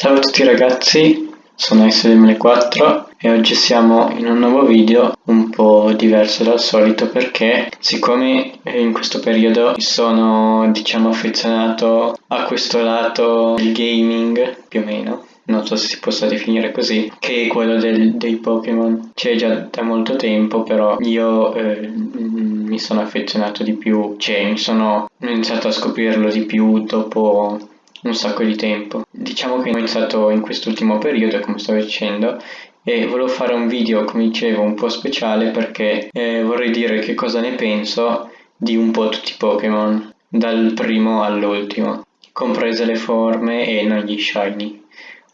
Ciao a tutti ragazzi, sono SDML4 e oggi siamo in un nuovo video un po' diverso dal solito perché siccome in questo periodo mi sono diciamo affezionato a questo lato del gaming più o meno non so se si possa definire così, che è quello del, dei Pokémon. C'è già da molto tempo, però io eh, mi sono affezionato di più, cioè mi sono iniziato a scoprirlo di più dopo un sacco di tempo. Diciamo che ho iniziato in quest'ultimo periodo, come stavo dicendo, e volevo fare un video, come dicevo, un po' speciale perché eh, vorrei dire che cosa ne penso di un po' tutti i Pokémon, dal primo all'ultimo, comprese le forme e non gli shiny.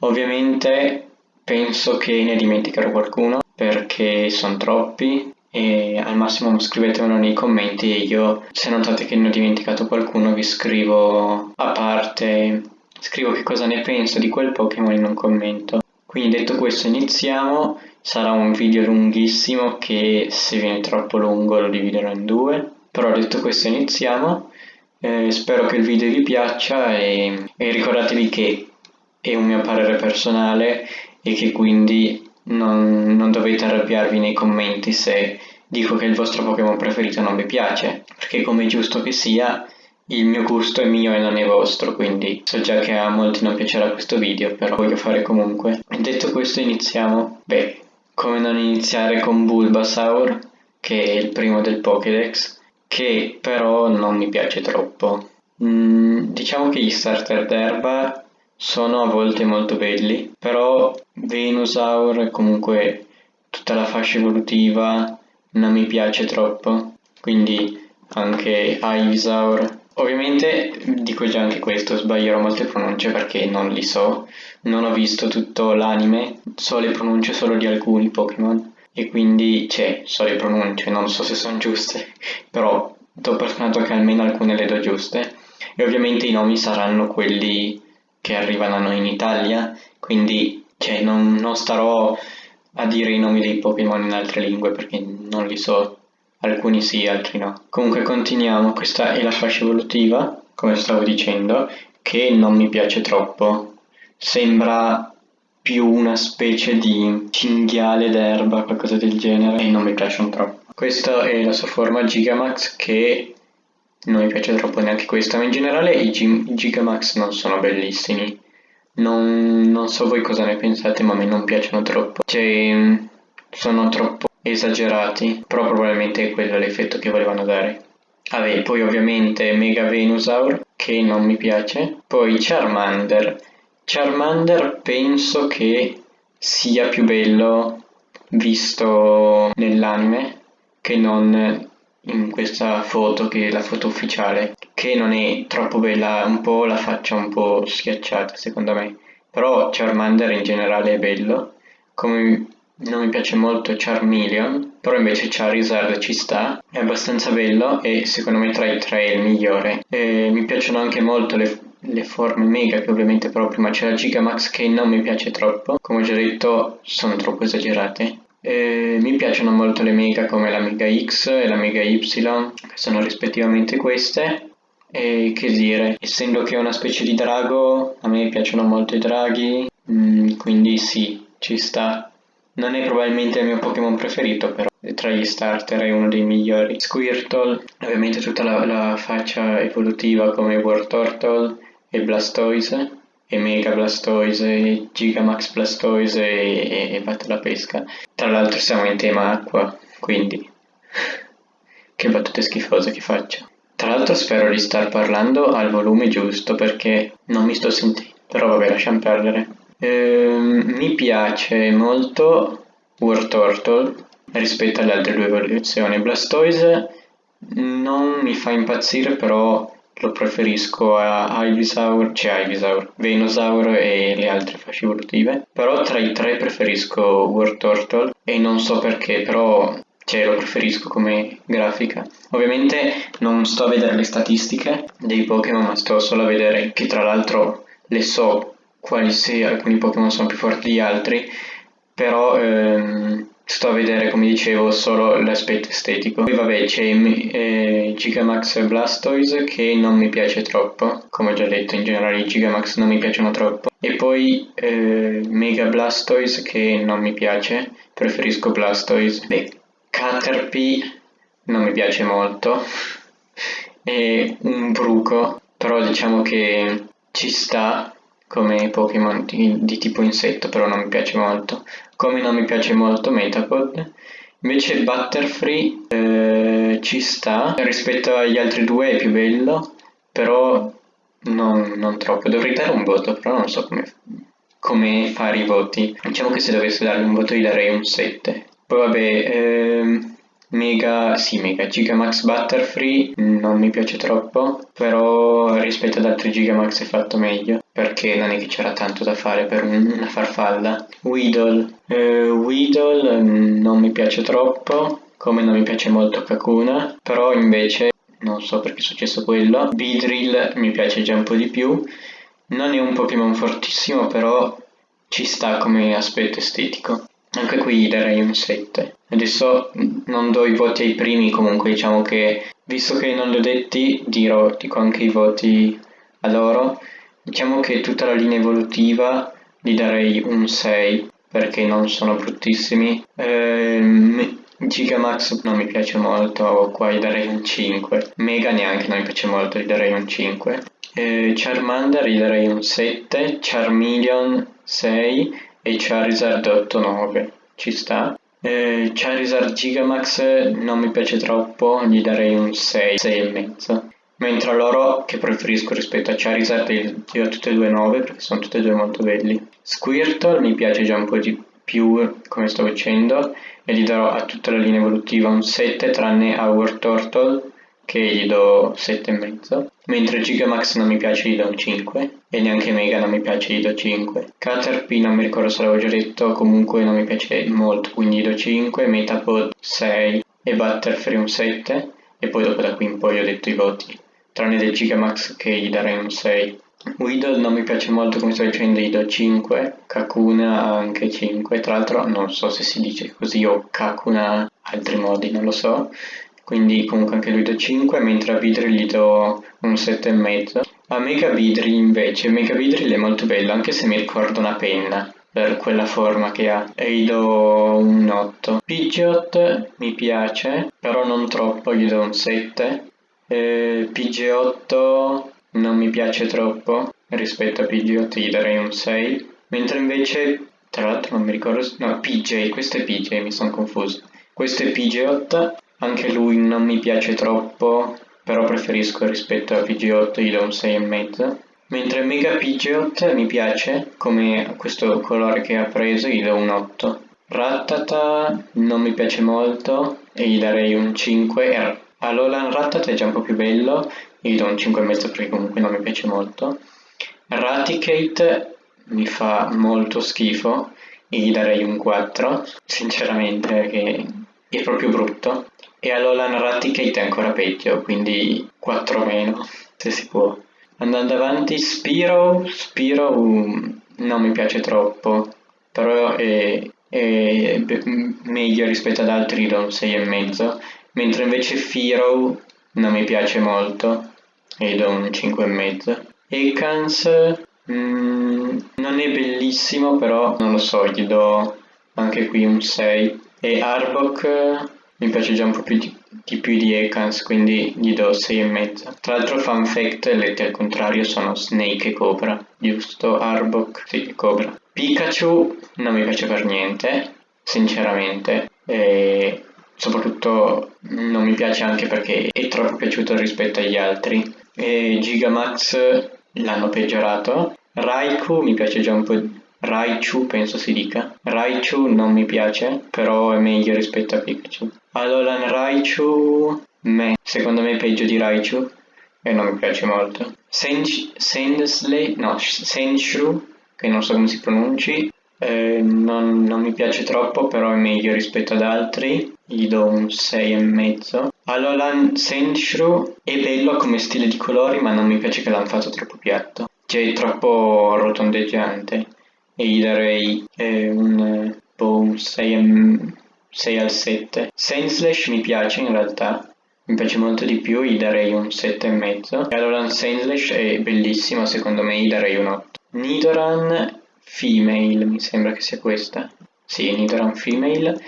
Ovviamente penso che ne dimenticherò qualcuno perché sono troppi e al massimo scrivetemelo nei commenti e io se notate che ne ho dimenticato qualcuno vi scrivo a parte, scrivo che cosa ne penso di quel Pokémon in un commento. Quindi detto questo iniziamo, sarà un video lunghissimo che se viene troppo lungo lo dividerò in due, però detto questo iniziamo, eh, spero che il video vi piaccia e, e ricordatevi che è un mio parere personale e che quindi non, non dovete arrabbiarvi nei commenti se dico che il vostro Pokémon preferito non vi piace, perché come giusto che sia, il mio gusto è mio e non è vostro, quindi so già che a molti non piacerà questo video, però voglio fare comunque. Detto questo iniziamo. Beh, come non iniziare con Bulbasaur, che è il primo del Pokédex, che però non mi piace troppo. Mm, diciamo che gli starter d'erba sono a volte molto belli, però Venusaur comunque tutta la fascia evolutiva non mi piace troppo, quindi anche Ivysaur. Ovviamente dico già anche questo, sbaglierò molte pronunce perché non li so, non ho visto tutto l'anime, so le pronunce solo di alcuni Pokémon e quindi c'è, so le pronunce, non so se sono giuste, però do per scontato che almeno alcune le do giuste e ovviamente i nomi saranno quelli che arrivano a noi in Italia, quindi cioè, non, non starò a dire i nomi dei Pokémon in altre lingue perché non li so, alcuni sì, altri no. Comunque continuiamo, questa è la fascia evolutiva, come stavo dicendo, che non mi piace troppo. Sembra più una specie di cinghiale d'erba, qualcosa del genere, e non mi piacciono troppo. Questa è la sua forma Gigamax che non mi piace troppo neanche questa, ma in generale i, G- Gigamax non sono bellissimi. Non, non, so voi cosa ne pensate, ma a me non piacciono troppo. Cioè, sono troppo esagerati, però probabilmente è quello l'effetto che volevano dare. Vabbè, poi ovviamente Mega Venusaur, che non mi piace. Poi Charmander. Charmander penso che sia più bello visto nell'anime che non in questa foto che è la foto ufficiale che non è troppo bella un po' la faccia un po' schiacciata secondo me. Però Charmander in generale è bello. Come non mi piace molto Charmeleon però invece Charizard ci sta. È abbastanza bello e secondo me tra i tre è il migliore. E mi piacciono anche molto le, le forme mega che ovviamente però prima c'è la Gigamax che non mi piace troppo. Come ho già detto sono troppo esagerate eh, mi piacciono molto le mega come la Mega X e la Mega Y, che sono rispettivamente queste. E che dire, essendo che è una specie di drago, a me piacciono molto i draghi, mm, quindi sì, ci sta. Non è probabilmente il mio Pokémon preferito, però tra gli starter è uno dei migliori. Squirtle, ovviamente tutta la, la faccia evolutiva come Wartortle e Blastoise, e Mega Blastoise, Gigamax Blastoise e, e batte la pesca. Tra l'altro siamo in tema acqua, quindi che battute schifose che faccio. Tra l'altro spero di star parlando al volume giusto perché non mi sto sentendo, però vabbè lasciamo perdere. Ehm, mi piace molto War Turtle rispetto alle altre due evoluzioni. Blastoise non mi fa impazzire però lo preferisco a Ivysaur, cioè Ivysaur, Venusaur e le altre fasce evolutive. Però tra i tre preferisco Wartortle e non so perché, però cioè, lo preferisco come grafica. Ovviamente non sto a vedere le statistiche dei Pokémon, ma sto solo a vedere che tra l'altro le so quali se alcuni Pokémon sono più forti di altri, però ehm, sto a vedere, come dicevo, solo l'aspetto estetico. Poi vabbè c'è eh, Gigamax Blastoise che non mi piace troppo, come ho già detto in generale i Gigamax non mi piacciono troppo. E poi eh, Mega Blastoise che non mi piace, preferisco Blastoise. Beh, Caterpie non mi piace molto. e un bruco, però diciamo che ci sta come Pokémon di, tipo insetto, però non mi piace molto. Come non mi piace molto Metapod. Invece Butterfree eh, ci sta, rispetto agli altri due è più bello, però non, non troppo. Dovrei dare un voto, però non so come, come fare i voti. Diciamo che se dovessi dargli un voto gli darei un 7. Poi vabbè, ehm, Mega, sì, Mega Gigamax Butterfree non mi piace troppo, però rispetto ad altri Gigamax è fatto meglio, perché non è che c'era tanto da fare per una farfalla. Weedle, eh, Weedle non mi piace troppo, come non mi piace molto Kakuna, però invece non so perché è successo quello. Beedrill mi piace già un po' di più, non è un Pokémon fortissimo, però ci sta come aspetto estetico. Anche qui darei un 7. Adesso non do i voti ai primi, comunque diciamo che, visto che non li ho detti, dirò, dico anche i voti a loro. Diciamo che tutta la linea evolutiva gli darei un 6, perché non sono bruttissimi. Ehm, Gigamax non mi piace molto, qua gli darei un 5. Mega neanche non mi piace molto, gli darei un 5. Eh, Charmander gli darei un 7, Charmeleon 6 e Charizard 8-9, ci sta. Eh, Charizard Gigamax non mi piace troppo, gli darei un 6, 6,5. Mentre loro, che preferisco rispetto a Charizard, gli do tutte e due 9 perché sono tutte e due molto belli. Squirtle mi piace già un po' di più, come sto dicendo, e gli darò a tutta la linea evolutiva un 7 tranne Our Turtle che gli do 7,5 mentre Gigamax non mi piace gli do un 5 e neanche Mega non mi piace gli do 5 Caterpie non mi ricordo se l'avevo già detto comunque non mi piace molto quindi gli do 5 Metapod 6 e Butterfree un 7 e poi dopo da qui in poi ho detto i voti tranne del Gigamax che gli darei un 6 Weedle non mi piace molto come sto dicendo gli do 5 Kakuna anche 5 tra l'altro non so se si dice così o Kakuna altri modi non lo so quindi comunque anche lui do 5, mentre a Vidri gli do un 7,5. A Mega Vidri invece, Mega Vidri è molto bello, anche se mi ricorda una penna per quella forma che ha. E gli do un 8 Pidgeot mi piace però non troppo gli do un 7 eh, PG8 non mi piace troppo rispetto a Pidgeot gli darei un 6 mentre invece tra l'altro non mi ricordo no PJ questo è PJ mi sono confuso. Questo è PG8 anche lui non mi piace troppo, però preferisco rispetto a PG8 gli do un 6,5. Mentre Mega Pidgeot mi piace, come questo colore che ha preso, gli do un 8. Rattata non mi piace molto e gli darei un 5. Alolan Rattata è già un po' più bello, gli do un 5,5 perché comunque non mi piace molto. Raticate mi fa molto schifo e gli darei un 4, sinceramente, perché è proprio brutto e allora Raticate è ancora peggio, quindi 4 meno, se si può. Andando avanti, Spiro, Spiro um, non mi piace troppo, però è, è meglio rispetto ad altri do un 6,5, mentre invece Firo non mi piace molto e do un 5,5. Ekans mm, non è bellissimo, però non lo so, gli do anche qui un 6. E Arbok mi piace già un po' più di, di più di Ekans, quindi gli do 6,5. Tra l'altro fun fact, letti al contrario sono Snake e Cobra, giusto? Arbok, sì, Cobra. Pikachu non mi piace per niente, sinceramente, e soprattutto non mi piace anche perché è troppo piaciuto rispetto agli altri. E Gigamax l'hanno peggiorato. Raikou mi piace già un po' Raichu penso si dica. Raichu non mi piace, però è meglio rispetto a Pikachu. Alolan Raichu, me. secondo me è peggio di Raichu e non mi piace molto. Sandsley, no, Senshu, che non so come si pronunci, eh, non, non, mi piace troppo, però è meglio rispetto ad altri, gli do un 6,5. Alolan Sandshrew è bello come stile di colori, ma non mi piace che l'hanno fatto troppo piatto. Cioè, è troppo rotondeggiante e gli darei eh, un, boh, un 6 6 al 7. Sainsslash mi piace in realtà, mi piace molto di più, gli darei un 7,5. Alolan Sainsslash è bellissimo, secondo me gli darei un 8. Nidoran Female, mi sembra che sia questa. Sì, Nidoran Female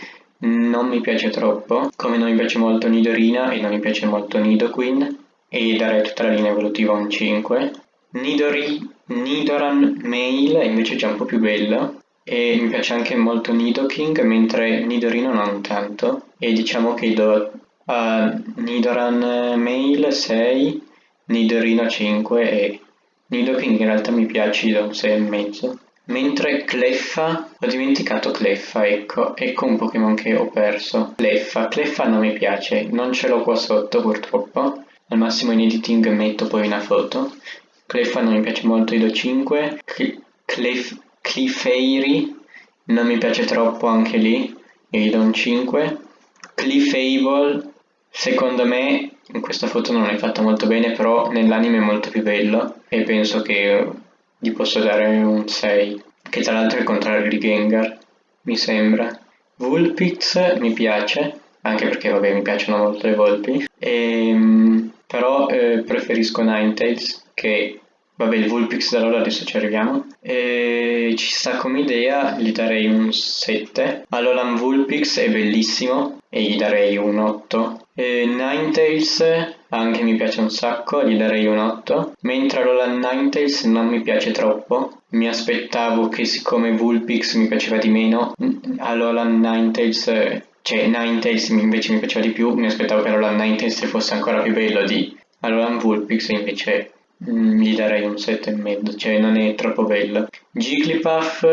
non mi piace troppo, come non mi piace molto Nidorina e non mi piace molto Nidoqueen e darei tutta la linea evolutiva un 5. Nidori, Nidoran Male invece è già un po' più bello e mi piace anche molto Nidoking mentre Nidorino non tanto e diciamo che do a Nidoran Male 6, Nidorino 5 e Nidoking in realtà mi piace do un 6,5 Mentre Cleffa, ho dimenticato Cleffa, ecco, ecco un Pokémon che ho perso. Cleffa, Cleffa non mi piace, non ce l'ho qua sotto purtroppo. Al massimo in editing metto poi una foto. Cleffa non mi piace molto, gli do 5. Clef, Clefairy non mi piace troppo anche lì, e gli do un 5. Clefable, secondo me in questa foto non è fatto molto bene, però nell'anime è molto più bello e penso che gli posso dare un 6, che tra l'altro è il contrario di Gengar, mi sembra. Vulpix mi piace, anche perché vabbè mi piacciono molto le volpi, e, ehm, però eh, preferisco Ninetales che Vabbè, il Vulpix da allora adesso ci arriviamo. E ci sta come idea, gli darei un 7. Alolan Vulpix è bellissimo e gli darei un 8. E Ninetales anche mi piace un sacco, gli darei un 8. Mentre Alolan Ninetales non mi piace troppo. Mi aspettavo che siccome Vulpix mi piaceva di meno, Alolan Ninetales cioè Ninetales invece mi piaceva di più, mi aspettavo che Alolan Ninetales fosse ancora più bello di Alolan Vulpix invece gli darei un 7,5, cioè non è troppo bello. Jigglypuff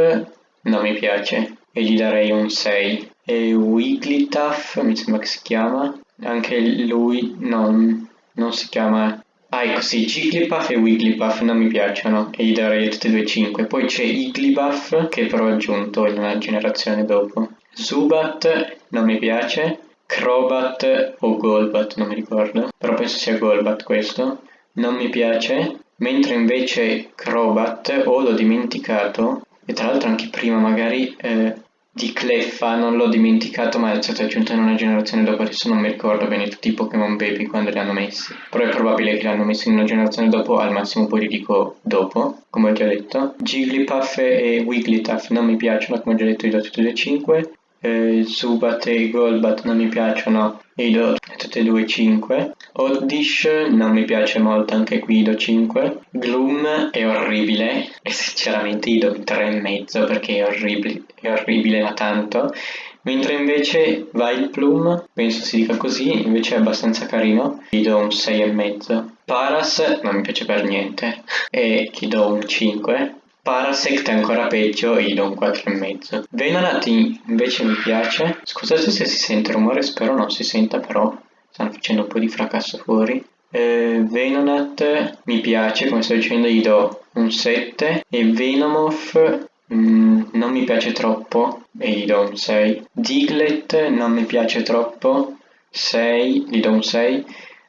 non mi piace e gli darei un 6. E Wigglytuff mi sembra che si chiama, anche lui non, non si chiama... Ah ecco sì, Jigglypuff e Wigglypuff non mi piacciono e gli darei tutti e due 5. Poi c'è Igglybuff che però ho aggiunto in una generazione dopo. Zubat non mi piace, Crobat o Golbat non mi ricordo, però penso sia Golbat questo non mi piace, mentre invece Crobat o l'ho dimenticato, e tra l'altro anche prima magari eh, di Cleffa non l'ho dimenticato ma è stato aggiunto in una generazione dopo, adesso non mi ricordo bene tutti i Pokémon Baby quando li hanno messi, però è probabile che li hanno messi in una generazione dopo, al massimo poi li dico dopo, come ho già detto. Jigglypuff e Wigglytuff non mi piacciono, come ho già detto, li do tutti e due 5 eh, Zubat e Golbat non mi piacciono e do tutte e due 5 Oddish non mi piace molto anche qui do 5 Gloom è orribile e sinceramente gli do 3,5 perché è orribile, è orribile ma tanto. Mentre invece Vileplume penso si dica così invece è abbastanza carino gli do un 6,5 Paras non mi piace per niente e gli do un 5 Parasect è ancora peggio e gli do un 4,5. Venonat invece mi piace. Scusate se si sente rumore, spero non si senta però. Stanno facendo un po' di fracasso fuori. Eh, Venonat mi piace, come sto dicendo gli do un 7. E Venomoth mm, non mi piace troppo e gli do un 6. Diglett non mi piace troppo, 6, gli do un 6.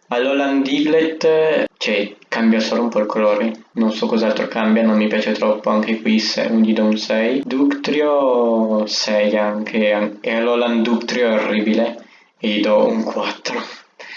All'Holland Diglett, cioè, cambia solo un po' il colore, non so cos'altro cambia, non mi piace troppo, anche qui gli do un 6. Ductrio 6 anche, e all'Holland Ductrio è orribile, e gli do un 4,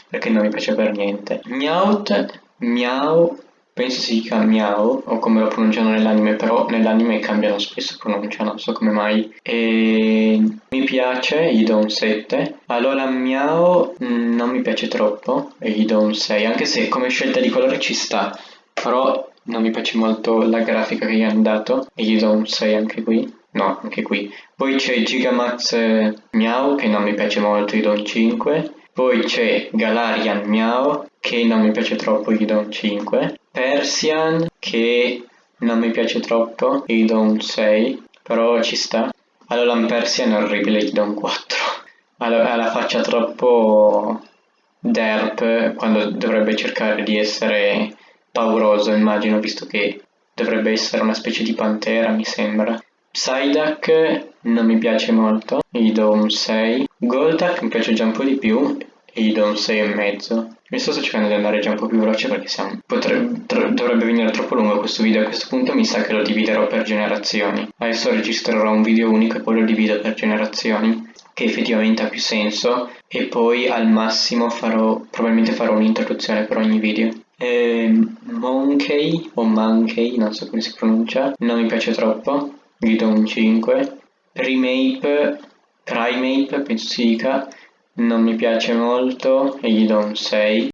perché non mi piace per niente. Meowth, Miau penso si dica Miao o come lo pronunciano nell'anime, però nell'anime cambiano spesso pronuncia, non so come mai. E mi piace, gli do un 7. Allora Miao mm, non mi piace troppo e gli do un 6, anche se come scelta di colore ci sta, però non mi piace molto la grafica che gli hanno dato e gli do un 6 anche qui. No, anche qui. Poi c'è Gigamax eh, Miao che non mi piace molto, gli do un 5. Poi c'è Galarian Miao che non mi piace troppo, gli do un 5. Persian che non mi piace troppo, gli do un 6, però ci sta. Allora Persian è orribile, gli do un 4. Ha la faccia troppo derp quando dovrebbe cercare di essere pauroso, immagino, visto che dovrebbe essere una specie di pantera, mi sembra. Psyduck non mi piace molto, gli do un 6. Golduck mi piace già un po' di più e gli do un 6,5. Mi sto cercando di andare già un po' più veloce perché siamo, potrebbe, dovrebbe venire troppo lungo questo video. A questo punto mi sa che lo dividerò per generazioni. Adesso registrerò un video unico e poi lo divido per generazioni, che effettivamente ha più senso. E poi al massimo farò, probabilmente farò un'introduzione per ogni video. Eh, Monkey o Monkey, non so come si pronuncia, non mi piace troppo, gli do un 5. Remake, Primate, penso si dica, non mi piace molto e gli do un 6